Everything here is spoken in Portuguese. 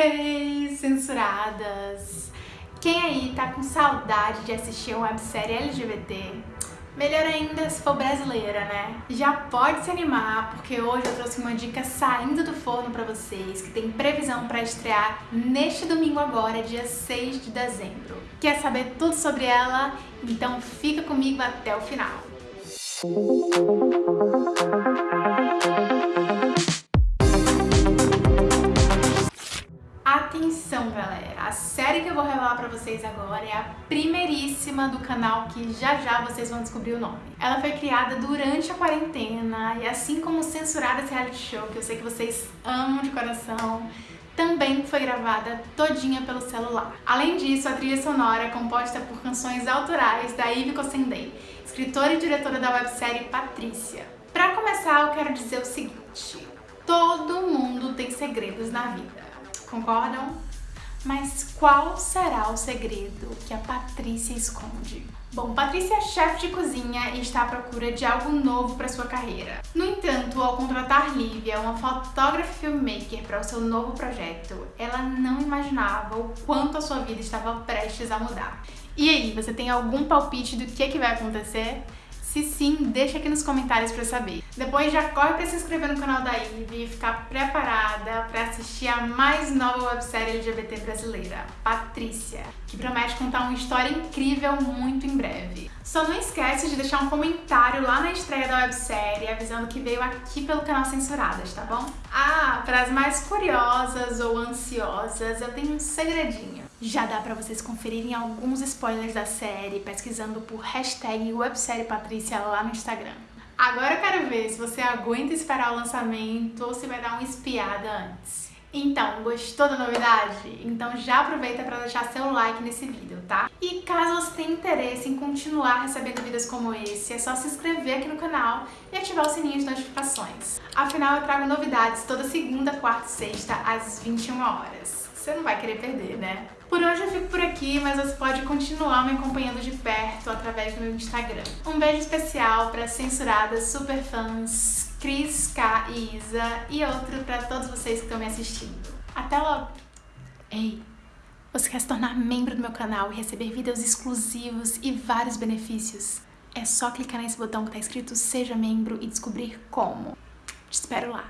Hey, censuradas! Quem aí tá com saudade de assistir uma websérie LGBT? Melhor ainda se for brasileira, né? Já pode se animar, porque hoje eu trouxe uma dica saindo do forno pra vocês, que tem previsão pra estrear neste domingo agora, dia 6 de dezembro. Quer saber tudo sobre ela? Então fica comigo até o final. Atenção, série que eu vou revelar pra vocês agora é a primeiríssima do canal que já já vocês vão descobrir o nome. Ela foi criada durante a quarentena e assim como censurada esse reality show, que eu sei que vocês amam de coração, também foi gravada todinha pelo celular. Além disso, a trilha sonora é composta por canções autorais da Ivy Kossendei, escritora e diretora da websérie Patrícia. Pra começar, eu quero dizer o seguinte, todo mundo tem segredos na vida concordam? Mas qual será o segredo que a Patrícia esconde? Bom, Patrícia é chefe de cozinha e está à procura de algo novo para sua carreira. No entanto, ao contratar Lívia, uma fotógrafa filmmaker para o seu novo projeto, ela não imaginava o quanto a sua vida estava prestes a mudar. E aí, você tem algum palpite do que, é que vai acontecer? Se sim, deixa aqui nos comentários pra saber. Depois já corre pra se inscrever no canal da Ivy e ficar preparada pra assistir a mais nova websérie LGBT brasileira, Patrícia, que promete contar uma história incrível muito em breve. Só não esquece de deixar um comentário lá na estreia da websérie avisando que veio aqui pelo canal Censuradas, tá bom? Ah, para as mais curiosas ou ansiosas, eu tenho um segredinho. Já dá pra vocês conferirem alguns spoilers da série pesquisando por hashtag lá no Instagram. Agora eu quero ver se você aguenta esperar o lançamento ou se vai dar uma espiada antes. Então, gostou da novidade? Então já aproveita para deixar seu like nesse vídeo, tá? E caso você tenha interesse em continuar recebendo vídeos como esse, é só se inscrever aqui no canal e ativar o sininho de notificações. Afinal, eu trago novidades toda segunda, quarta e sexta às 21 horas você não vai querer perder, né? Por hoje eu fico por aqui, mas você pode continuar me acompanhando de perto através do meu Instagram. Um beijo especial para censuradas superfãs Cris, K e Isa e outro para todos vocês que estão me assistindo. Até logo! Ei, você quer se tornar membro do meu canal e receber vídeos exclusivos e vários benefícios? É só clicar nesse botão que está escrito Seja Membro e descobrir como. Te espero lá!